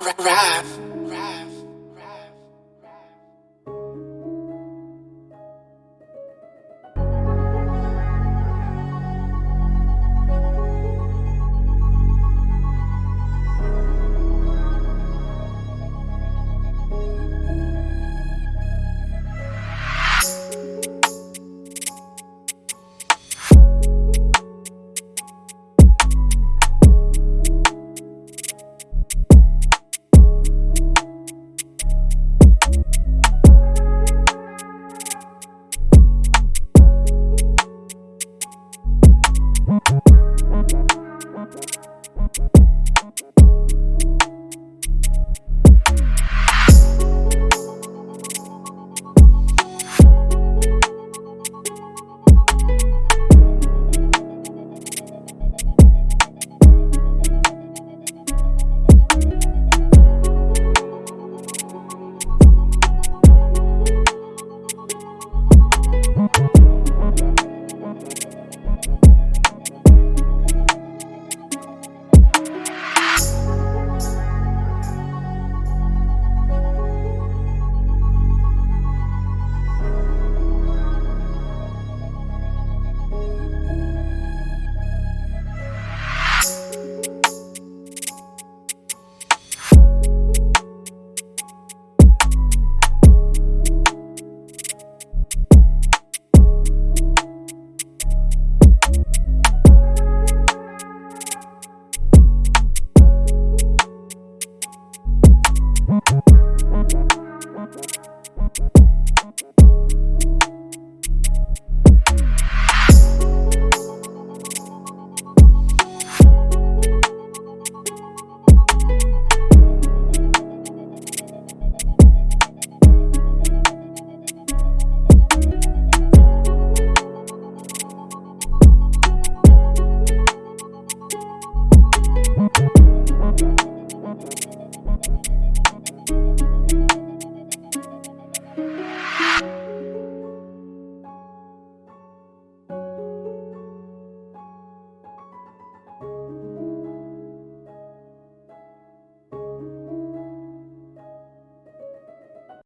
rap.